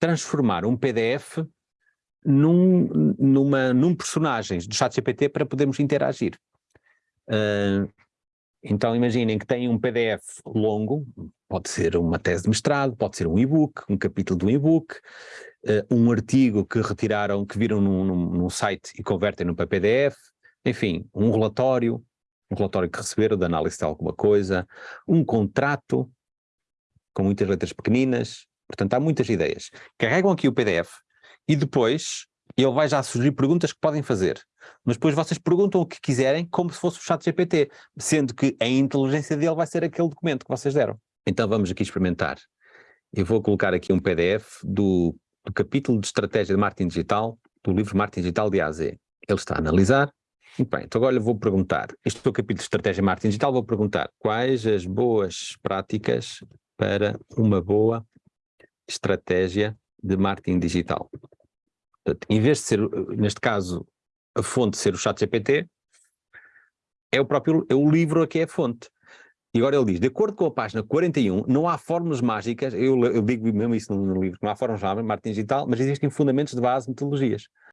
transformar um PDF num, numa, num personagem do chat GPT para podermos interagir. Uh, então imaginem que tem um PDF longo, pode ser uma tese de mestrado, pode ser um e-book, um capítulo de um e-book, uh, um artigo que retiraram, que viram num, num, num site e convertem no para PDF, enfim, um relatório, um relatório que receberam de análise de alguma coisa, um contrato com muitas letras pequeninas, portanto há muitas ideias. Carregam aqui o PDF e depois ele vai já sugerir perguntas que podem fazer. Mas depois vocês perguntam o que quiserem como se fosse o chat GPT, sendo que a inteligência dele vai ser aquele documento que vocês deram. Então vamos aqui experimentar. Eu vou colocar aqui um PDF do, do capítulo de estratégia de marketing digital do livro Marketing Digital de A a Z. Ele está a analisar. Muito bem, então agora eu vou perguntar, este é o capítulo de estratégia de marketing digital, vou perguntar quais as boas práticas para uma boa estratégia de marketing digital. Portanto, em vez de ser, neste caso, a fonte ser o chat GPT, é o próprio, é o livro que é a fonte. E agora ele diz, de acordo com a página 41, não há fórmulas mágicas, eu, eu digo mesmo isso no, no livro, não há fórmulas mágicas, marketing digital, mas existem fundamentos de base, metodologias.